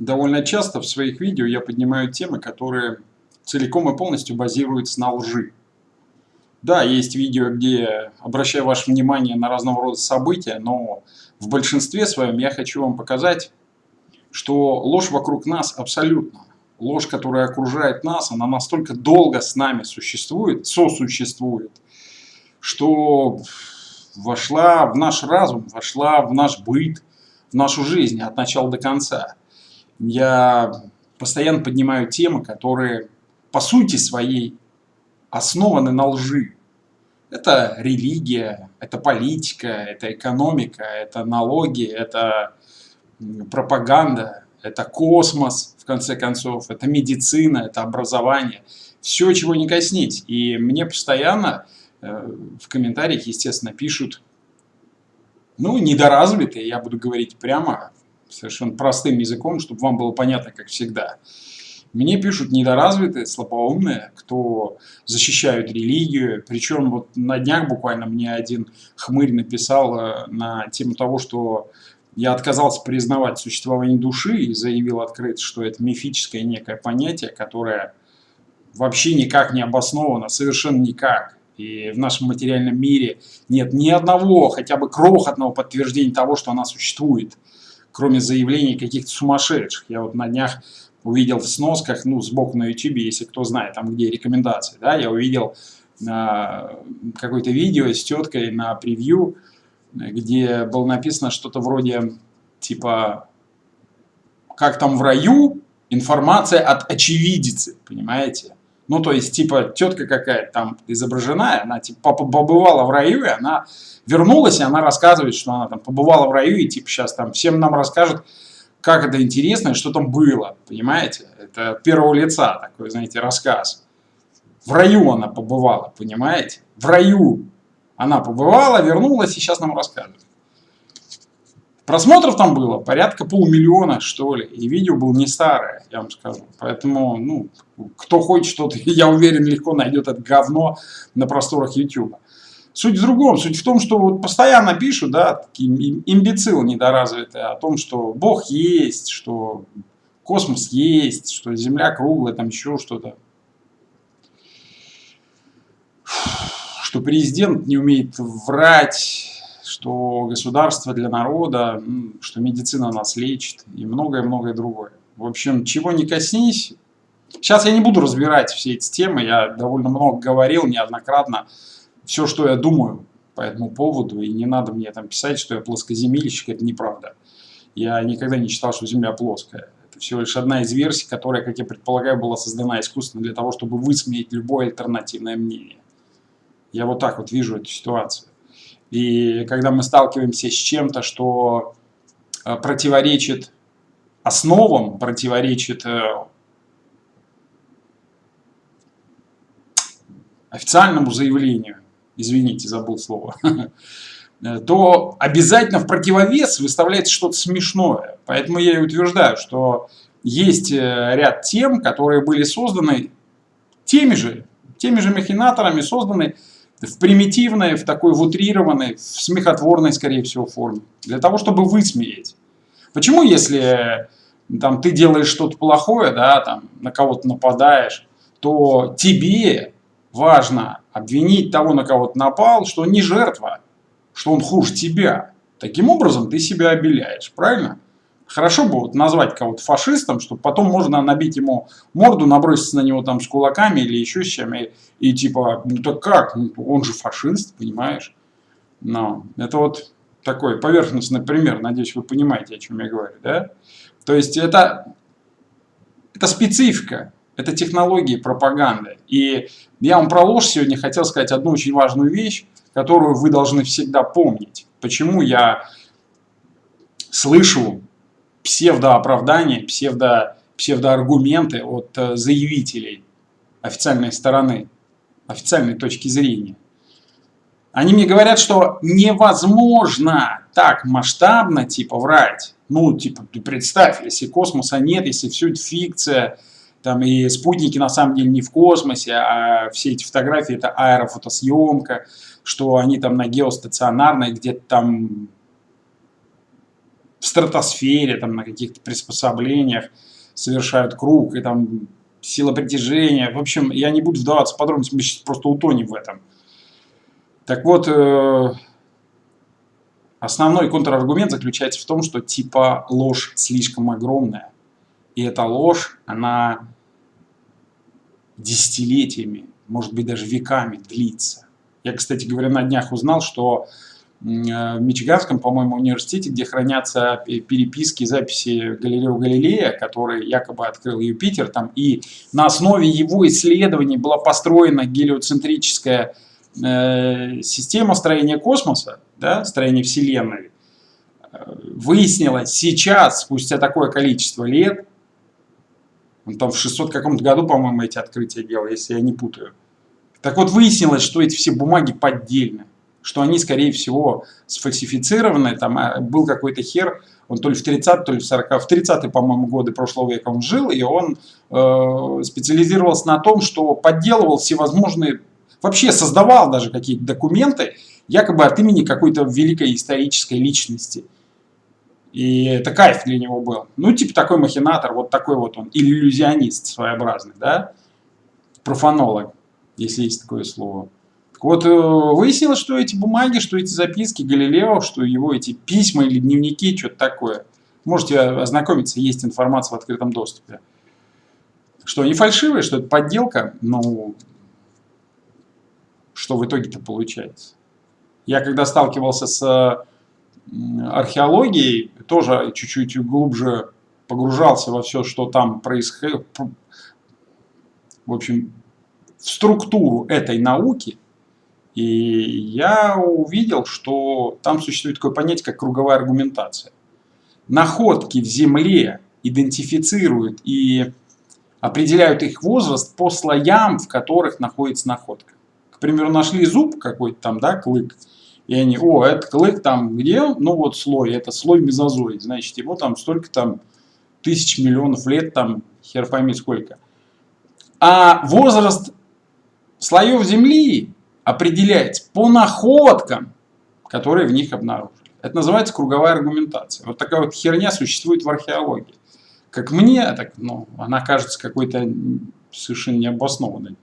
Довольно часто в своих видео я поднимаю темы, которые целиком и полностью базируются на лжи. Да, есть видео, где обращаю ваше внимание на разного рода события, но в большинстве своем я хочу вам показать, что ложь вокруг нас абсолютно. Ложь, которая окружает нас, она настолько долго с нами существует, сосуществует, что вошла в наш разум, вошла в наш быт, в нашу жизнь от начала до конца. Я постоянно поднимаю темы, которые по сути своей основаны на лжи. Это религия, это политика, это экономика, это налоги, это пропаганда, это космос, в конце концов, это медицина, это образование. Все, чего не коснись. И мне постоянно э, в комментариях, естественно, пишут, ну, недоразвитые, я буду говорить прямо, совершенно простым языком, чтобы вам было понятно, как всегда. Мне пишут недоразвитые, слабоумные, кто защищают религию. Причем вот на днях буквально мне один хмырь написал э, на тему того, что я отказался признавать существование души и заявил открыто, что это мифическое некое понятие, которое вообще никак не обосновано, совершенно никак. И в нашем материальном мире нет ни одного, хотя бы крохотного подтверждения того, что она существует, кроме заявлений каких-то сумасшедших. Я вот на днях увидел в сносках, ну, сбоку на YouTube, если кто знает, там где рекомендации, да, я увидел э, какое-то видео с теткой на превью, где было написано что-то вроде, типа, как там в раю, информация от очевидицы, понимаете? Ну, то есть, типа, тетка какая-то там изображена, она, типа, побывала в раю, и она вернулась, и она рассказывает, что она там побывала в раю, и, типа, сейчас там всем нам расскажет, как это интересно и что там было, понимаете? Это первого лица такой, знаете, рассказ. В раю она побывала, понимаете? В раю она побывала, вернулась и сейчас нам рассказывает. Просмотров там было порядка полумиллиона, что ли. И видео было не старое, я вам скажу. Поэтому, ну, кто хочет что-то, я уверен, легко найдет это говно на просторах YouTube. Суть в другом. Суть в том, что вот постоянно пишут, да, такие имбецилы недоразвитые, о том, что Бог есть, что космос есть, что Земля круглая, там еще что-то. Что президент не умеет врать, что государство для народа, что медицина нас лечит и многое-многое другое. В общем, чего не коснись. Сейчас я не буду разбирать все эти темы, я довольно много говорил неоднократно все, что я думаю по этому поводу, и не надо мне там писать, что я плоскоземельщик, это неправда. Я никогда не считал, что Земля плоская. Это всего лишь одна из версий, которая, как я предполагаю, была создана искусственно для того, чтобы высмеять любое альтернативное мнение. Я вот так вот вижу эту ситуацию. И когда мы сталкиваемся с чем-то, что э, противоречит основам, противоречит э, официальному заявлению, извините, забыл слово, то обязательно в противовес выставляется что-то смешное. Поэтому я и утверждаю, что есть э, ряд тем, которые были созданы теми же, теми же махинаторами, созданы в примитивной, в такой в утрированной, в смехотворной, скорее всего, форме. Для того, чтобы высмеять. Почему, если там, ты делаешь что-то плохое, да, там, на кого-то нападаешь, то тебе важно обвинить того, на кого ты напал, что он не жертва, что он хуже тебя. Таким образом ты себя обеляешь, правильно? Хорошо бы вот назвать кого-то фашистом, чтобы потом можно набить ему морду, наброситься на него там с кулаками или еще с чем. И, и типа, ну так как? Ну, он же фашист, понимаешь? Но это вот такой поверхностный пример. Надеюсь, вы понимаете, о чем я говорю. Да? То есть это, это специфика. Это технологии пропаганды. И я вам про ложь сегодня хотел сказать одну очень важную вещь, которую вы должны всегда помнить. Почему я слышу псевдооправдания, псевдо, псевдоаргументы от э, заявителей официальной стороны, официальной точки зрения. Они мне говорят, что невозможно так масштабно типа врать. Ну, типа, ты представь, если космоса нет, если все это фикция, там и спутники на самом деле не в космосе, а все эти фотографии это аэрофотосъемка, что они там на геостационарной где-то там в стратосфере, там, на каких-то приспособлениях совершают круг, и там сила притяжения. В общем, я не буду вдаваться в подробности, мы сейчас просто утонем в этом. Так вот, э, основной контраргумент заключается в том, что типа ложь слишком огромная. И эта ложь, она десятилетиями, может быть даже веками длится. Я, кстати говоря, на днях узнал, что в Мичиганском, по-моему, университете, где хранятся переписки, записи Галилео Галилея, который якобы открыл Юпитер, там, и на основе его исследований была построена гелиоцентрическая э, система строения космоса, да, строения Вселенной. Э, выяснилось сейчас, спустя такое количество лет, он там в 600 каком-то году, по-моему, эти открытия делал, если я не путаю. Так вот, выяснилось, что эти все бумаги поддельны. Что они, скорее всего, сфальсифицированы. Там а, был какой-то хер, он то ли в 30 то ли в 40 в 30 по-моему, годы прошлого века он жил, и он э, специализировался на том, что подделывал всевозможные, вообще создавал даже какие-то документы, якобы от имени какой-то великой исторической личности. И это кайф для него был. Ну, типа такой махинатор, вот такой вот он, иллюзионист своеобразный, да, профанолог, если есть такое слово. Так вот, э, выяснилось, что эти бумаги, что эти записки Галилео, что его эти письма или дневники, что-то такое. Можете ознакомиться, есть информация в открытом доступе. Что они фальшивые, что это подделка, ну, что в итоге-то получается. Я когда сталкивался с археологией, тоже чуть-чуть глубже погружался во все, что там происходит, в общем, в структуру этой науки, и я увидел, что там существует такое понятие, как круговая аргументация. Находки в Земле идентифицируют и определяют их возраст по слоям, в которых находится находка. К примеру, нашли зуб какой-то там, да, клык, и они, о, это клык там где? Ну вот слой, это слой мезозоид, значит, его там столько там тысяч миллионов лет, там хер пойми сколько. А возраст слоев Земли определяется по находкам, которые в них обнаружили. Это называется круговая аргументация. Вот такая вот херня существует в археологии. Как мне, так, ну, она кажется какой-то совершенно необоснованной.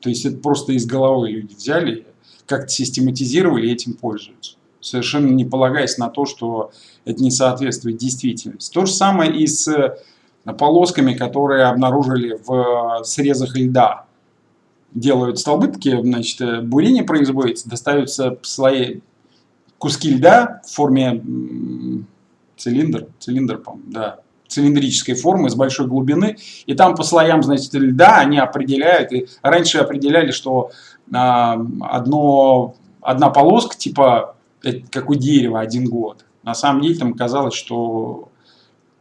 То есть это просто из головы люди взяли как-то систематизировали и этим пользуются. Совершенно не полагаясь на то, что это не соответствует действительности. То же самое и с полосками, которые обнаружили в срезах льда. Делают столбы такие, значит, э, бурение производится, достаются слои, куски льда в форме цилиндр, цилиндр, да, цилиндрической формы с большой глубины, и там по слоям, значит, льда они определяют, и раньше определяли, что одно, одна полоска, типа, как у дерева, один год. На самом деле там казалось, что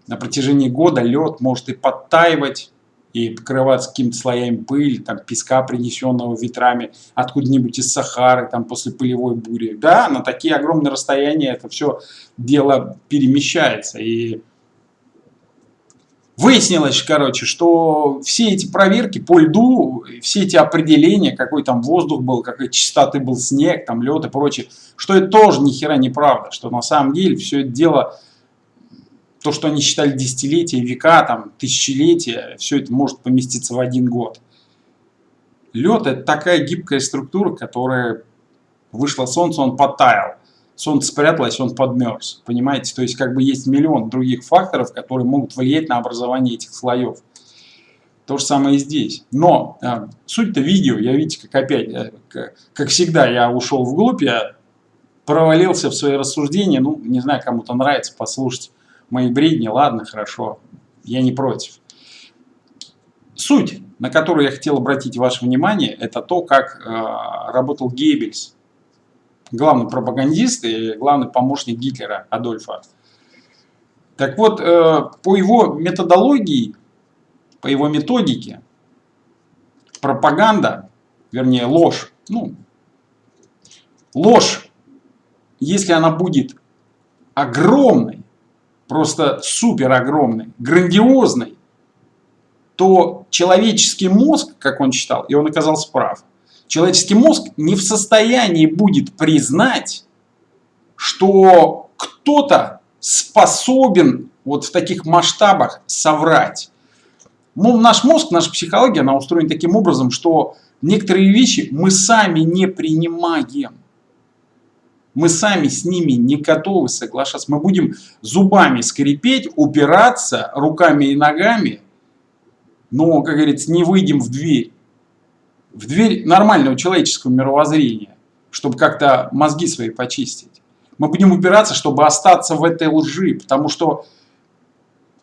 на протяжении года лед может и подтаивать, и покрываться какими-то слоями пыли, там, песка, принесенного ветрами откуда-нибудь из Сахары, там, после пылевой бури. Да, на такие огромные расстояния это все дело перемещается. И Выяснилось, короче, что все эти проверки по льду, все эти определения, какой там воздух был, какой чистоты был снег, там лед и прочее, что это тоже ни хера неправда, что на самом деле все это дело, то, что они считали десятилетия, века, там, тысячелетия, все это может поместиться в один год. Лед это такая гибкая структура, которая вышло солнце, он потаял солнце спряталось, он подмерз. Понимаете? То есть как бы есть миллион других факторов, которые могут влиять на образование этих слоев. То же самое и здесь. Но э, суть-то видео, я видите, как опять, э, как, как всегда, я ушел вглубь, я провалился в свои рассуждения. Ну, не знаю, кому-то нравится послушать мои бредни. Ладно, хорошо, я не против. Суть, на которую я хотел обратить ваше внимание, это то, как э, работал Геббельс главный пропагандист и главный помощник Гитлера Адольфа. Так вот, э, по его методологии, по его методике, пропаганда, вернее ложь, ну, ложь, если она будет огромной, просто супер огромной, грандиозной, то человеческий мозг, как он считал, и он оказался прав, человеческий мозг не в состоянии будет признать, что кто-то способен вот в таких масштабах соврать. Ну, наш мозг, наша психология, она устроена таким образом, что некоторые вещи мы сами не принимаем. Мы сами с ними не готовы соглашаться. Мы будем зубами скрипеть, упираться руками и ногами, но, как говорится, не выйдем в дверь. В дверь нормального человеческого мировоззрения, чтобы как-то мозги свои почистить. Мы будем упираться, чтобы остаться в этой лжи, потому что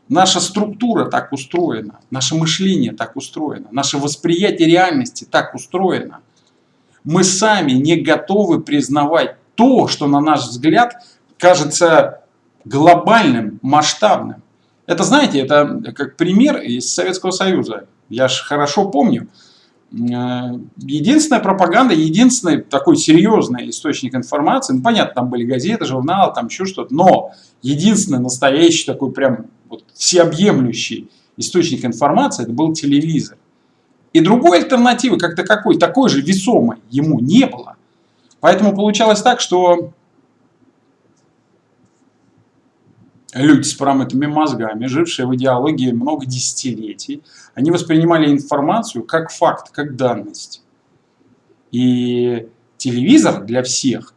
наша структура так устроена, наше мышление так устроено, наше восприятие реальности так устроено. Мы сами не готовы признавать то, что на наш взгляд кажется глобальным, масштабным. Это, знаете, это как пример из Советского Союза. Я же хорошо помню. Э, единственная пропаганда, единственный такой серьезный источник информации, ну понятно, там были газеты, журналы, там еще что-то, но единственный настоящий такой прям вот всеобъемлющий источник информации, это был телевизор. И другой альтернативы, как то какой, такой же весомой ему не было. Поэтому получалось так, что люди с промытыми мозгами, жившие в идеологии много десятилетий, они воспринимали информацию как факт, как данность. И телевизор для всех,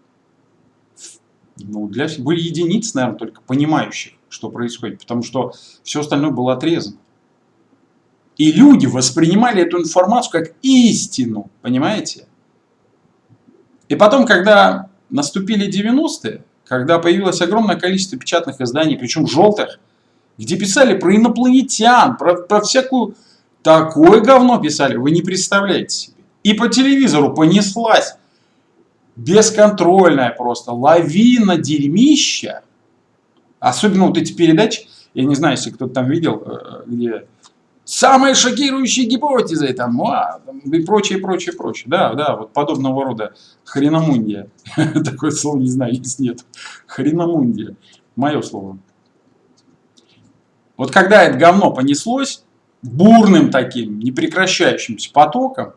ну, для, были единицы, наверное, только понимающих, что происходит, потому что все остальное было отрезано. И люди воспринимали эту информацию как истину, понимаете? И потом, когда наступили 90-е, когда появилось огромное количество печатных изданий, причем желтых, где писали про инопланетян, про, про всякую... Такое говно писали, вы не представляете себе. И по телевизору понеслась бесконтрольная просто лавина дерьмища. Особенно вот эти передачи, я не знаю, если кто-то там видел, э, где самые шокирующие гипотезы, там, а, и прочее, прочее, прочее. Да, да, вот подобного рода хреномундия. Такое слово не знаю, если нет. Хреномундия. Мое слово. Вот когда это говно понеслось, бурным таким, непрекращающимся потоком,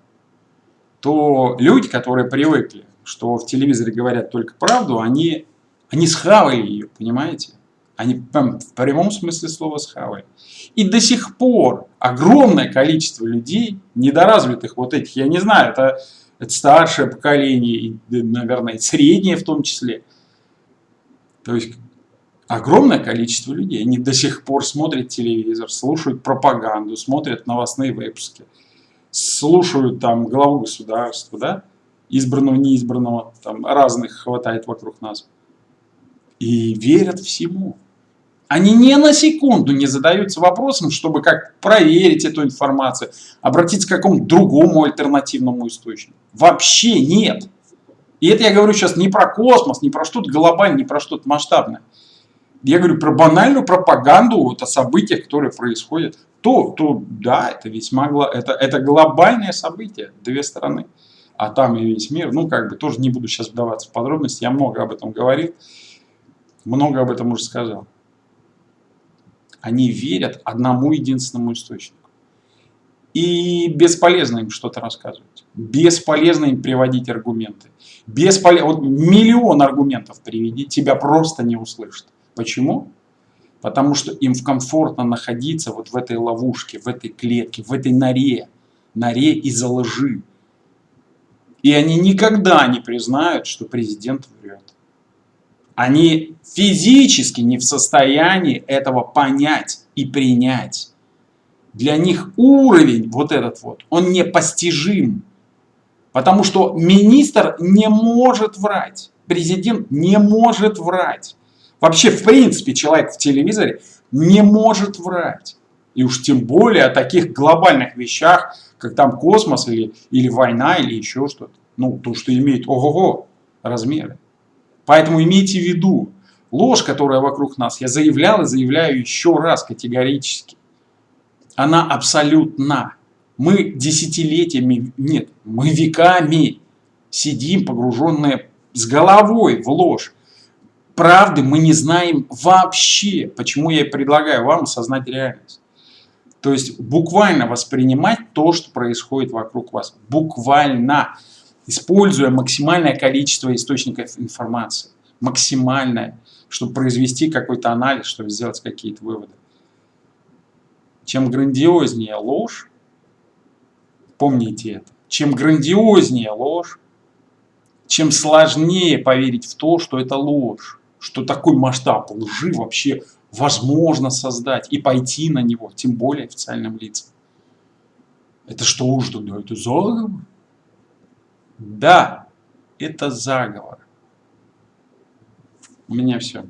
то люди, которые привыкли, что в телевизоре говорят только правду, они, они схавали ее, понимаете? Они в прямом смысле слова схавали. И до сих пор огромное количество людей, недоразвитых вот этих, я не знаю, это, это старшее поколение, и, наверное, среднее в том числе. То есть огромное количество людей, они до сих пор смотрят телевизор, слушают пропаганду, смотрят новостные выпуски, слушают там главу государства, да, избранного, неизбранного, там разных хватает вокруг нас. И верят всему. Они ни на секунду не задаются вопросом, чтобы как проверить эту информацию, обратиться к какому-то другому альтернативному источнику. Вообще нет. И это я говорю сейчас не про космос, не про что-то глобальное, не про что-то масштабное. Я говорю про банальную пропаганду вот, о событиях, которые происходят. То, то да, это весьма это, это глобальное событие, две стороны. А там и весь мир, ну как бы тоже не буду сейчас вдаваться в подробности, я много об этом говорил, много об этом уже сказал. Они верят одному единственному источнику. И бесполезно им что-то рассказывать. Бесполезно им приводить аргументы. Бесполезно. Вот миллион аргументов приведи, тебя просто не услышат. Почему? Потому что им комфортно находиться вот в этой ловушке, в этой клетке, в этой норе. Норе из-за лжи. И они никогда не признают, что президент врет. Они физически не в состоянии этого понять и принять. Для них уровень вот этот вот, он непостижим. Потому что министр не может врать. Президент не может врать. Вообще, в принципе, человек в телевизоре не может врать. И уж тем более о таких глобальных вещах, как там космос или, или война или еще что-то. Ну, то, что имеет ого-го размеры. Поэтому имейте в виду, ложь, которая вокруг нас, я заявлял и заявляю еще раз категорически, она абсолютна. Мы десятилетиями, нет, мы веками сидим погруженные с головой в ложь. Правды мы не знаем вообще. Почему я предлагаю вам осознать реальность. То есть буквально воспринимать то, что происходит вокруг вас. Буквально используя максимальное количество источников информации. Максимальное. чтобы произвести какой-то анализ, чтобы сделать какие-то выводы. Чем грандиознее ложь, помните это, чем грандиознее ложь, чем сложнее поверить в то, что это ложь, что такой масштаб лжи вообще возможно создать и пойти на него, тем более официальным лицам. Это что уж да, это заговор? Да, это заговор. У меня все.